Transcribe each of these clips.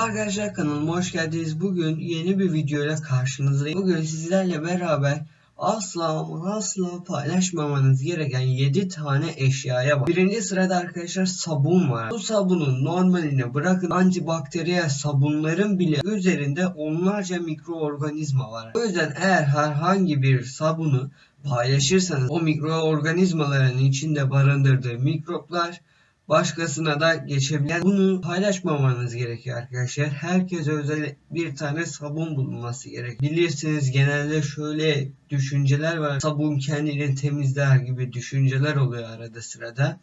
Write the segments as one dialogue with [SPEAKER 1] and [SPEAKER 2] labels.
[SPEAKER 1] Merhaba arkadaşlar kanalıma hoş geldiniz. Bugün yeni bir videoyla karşınızdayım. Bugün sizlerle beraber asla asla paylaşmamanız gereken 7 tane eşyaya bak. Birinci sırada arkadaşlar sabun var. Bu sabunun normalini bırakın antibakteriyel sabunların bile üzerinde onlarca mikroorganizma var. O yüzden eğer herhangi bir sabunu paylaşırsanız o mikroorganizmaların içinde barındırdığı mikroplar başkasına da geçebilen bunu paylaşmamanız gerekiyor arkadaşlar. Herkes özel bir tane sabun bulunması gerek. Bilirsiniz genelde şöyle düşünceler var. Sabun kendini temizler gibi düşünceler oluyor arada sırada.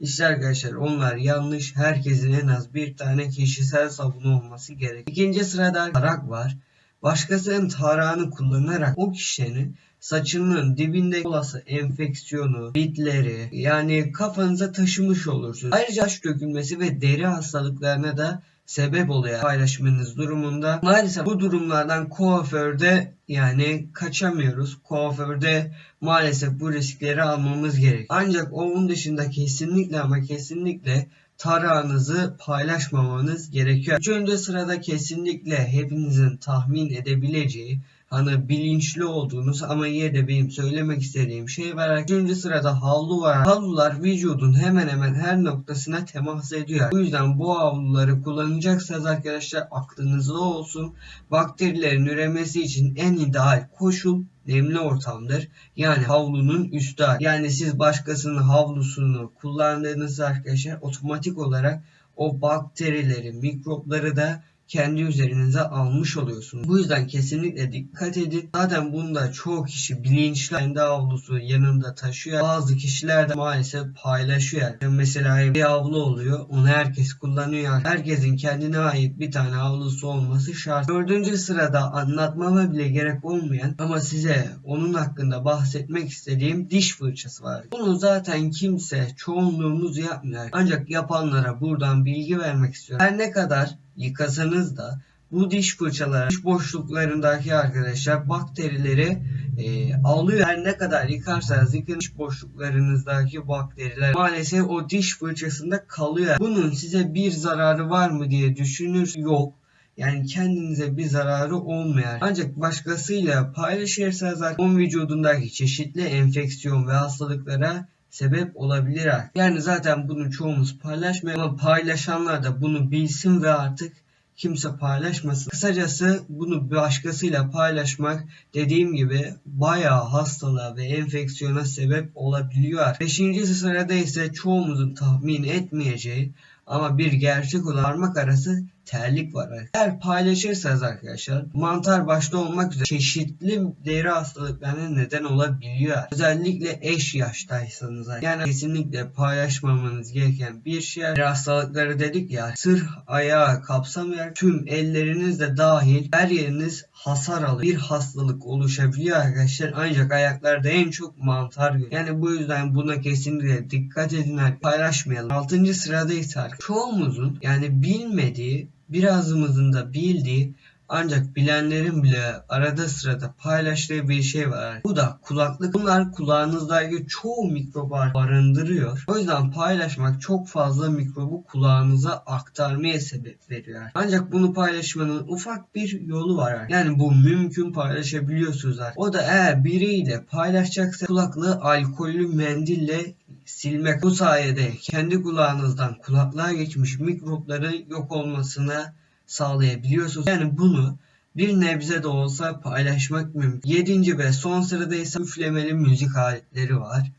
[SPEAKER 1] İşte arkadaşlar onlar yanlış. Herkesin en az bir tane kişisel sabunu olması gerek. İkinci sırada tarak var. Başkasının tarağını kullanarak o kişinin saçının dibinde olası enfeksiyonu, bitleri yani kafanıza taşımış olursunuz. Ayrıca saç dökülmesi ve deri hastalıklarına da sebep oluyor paylaşmanız durumunda. Maalesef bu durumlardan kuaförde yani kaçamıyoruz. Kuaförde maalesef bu riskleri almamız gerek. Ancak onun dışında kesinlikle ama kesinlikle tarağınızı paylaşmamanız gerekiyor. Üçüncü sırada kesinlikle hepinizin tahmin edebileceği hani bilinçli olduğunuz ama yine de benim söylemek istediğim şey var. Üçüncü sırada havlu var. Havlular vücudun hemen hemen her noktasına temas ediyor. Bu yüzden bu havluları kullanacaksanız arkadaşlar aklınızda olsun. Bakterilerin üremesi için en ideal koşul nemli ortamdır. Yani havlunun üstü. Yani siz başkasının havlusunu kullandığınız arkadaşlar otomatik olarak o bakterileri, mikropları da kendi üzerinize almış oluyorsunuz. Bu yüzden kesinlikle dikkat edin. Zaten bunda çoğu kişi bilinçli kendi havlusu yanında taşıyor. Bazı kişiler de maalesef paylaşıyor. Mesela bir havlu oluyor. Onu herkes kullanıyor. Herkesin kendine ait bir tane havlusu olması şart. Dördüncü sırada anlatmama bile gerek olmayan ama size onun hakkında bahsetmek istediğim diş fırçası var. Bunu zaten kimse çoğunluğumuz yapmıyor. Ancak yapanlara buradan bilgi vermek istiyorum. Her ne kadar yıkasanız da bu diş fırçaları diş boşluklarındaki arkadaşlar bakterileri e, alıyor. Her ne kadar yıkarsanız yıkın diş boşluklarınızdaki bakteriler maalesef o diş fırçasında kalıyor. Bunun size bir zararı var mı diye düşünür yok. Yani kendinize bir zararı olmayan ancak başkasıyla paylaşırsanız onun vücudundaki çeşitli enfeksiyon ve hastalıklara sebep olabilir. Yani zaten bunu çoğumuz paylaşmıyor ama paylaşanlar da bunu bilsin ve artık kimse paylaşmasın. Kısacası bunu başkasıyla paylaşmak dediğim gibi bayağı hastalığa ve enfeksiyona sebep olabiliyor. Beşinci sırada ise çoğumuzun tahmin etmeyeceği ama bir gerçek olan parmak arası terlik var. Eğer paylaşırsanız arkadaşlar mantar başta olmak üzere çeşitli deri hastalıklarına neden olabiliyor. Özellikle eş yaştaysanız yani kesinlikle paylaşmamanız gereken bir şey. Deri hastalıkları dedik ya sırf ayağı kapsamayan tüm elleriniz de dahil her yeriniz hasar alır. Bir hastalık oluşabiliyor arkadaşlar. Ancak ayaklarda en çok mantar görüyor. Yani bu yüzden buna kesinlikle dikkat edin. Paylaşmayalım. Altıncı sırada ise çoğumuzun yani bilmediği birazımızın da bildiği ancak bilenlerin bile arada sırada paylaştığı bir şey var. Bu da kulaklık. Bunlar kulağınızdaki çoğu mikrobu barındırıyor. O yüzden paylaşmak çok fazla mikrobu kulağınıza aktarmaya sebep veriyor. Ancak bunu paylaşmanın ufak bir yolu var. Yani bu mümkün paylaşabiliyorsunuz. O da eğer biriyle paylaşacaksa kulaklığı alkollü mendille silmek. Bu sayede kendi kulağınızdan kulaklığa geçmiş mikropların yok olmasına sağlayabiliyorsunuz. Yani bunu bir nebze de olsa paylaşmak mümkün. Yedinci ve son sırada ise üflemeli müzik aletleri var.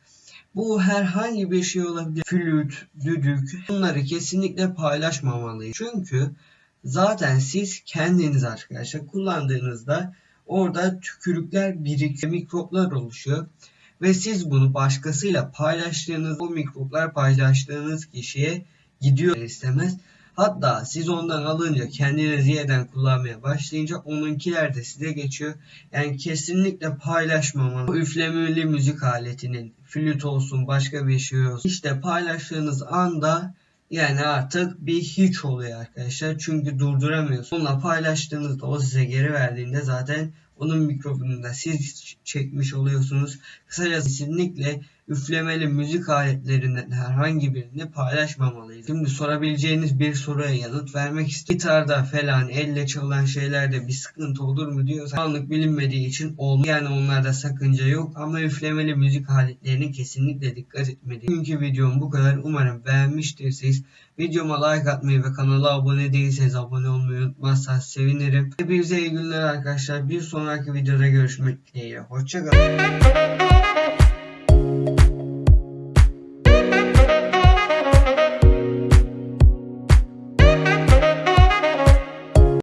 [SPEAKER 1] Bu herhangi bir şey olabilir. Flüt, düdük bunları kesinlikle paylaşmamalıyız. Çünkü zaten siz kendiniz arkadaşlar kullandığınızda orada tükürükler birikiyor, mikroplar oluşuyor. Ve siz bunu başkasıyla paylaştığınız, bu mikroplar paylaştığınız kişiye gidiyor istemez. Hatta siz ondan alınca kendiniz yeniden kullanmaya başlayınca onunkiler de size geçiyor. Yani kesinlikle paylaşmamalı. Üflemeli müzik aletinin flüt olsun başka bir şey olsun. İşte paylaştığınız anda yani artık bir hiç oluyor arkadaşlar. Çünkü durduramıyorsunuz. Onunla paylaştığınızda o size geri verdiğinde zaten onun mikrofonu da siz çekmiş oluyorsunuz. Kısacası kesinlikle üflemeli müzik aletlerinden herhangi birini paylaşmamalıyız. Şimdi sorabileceğiniz bir soruya yanıt vermek istiyorum. Gitarda falan elle çalınan şeylerde bir sıkıntı olur mu diyorsan anlık bilinmediği için olmuyor. Yani onlarda sakınca yok ama üflemeli müzik aletlerine kesinlikle dikkat etmeliyiz. Bugünkü videom bu kadar. Umarım beğenmiştirsiniz. Videoma like atmayı ve kanala abone değilseniz abone olmayı unutmazsanız sevinirim. Hepinize iyi günler arkadaşlar. Bir sonraki videoda görüşmek dileğiyle. Hoşçakalın.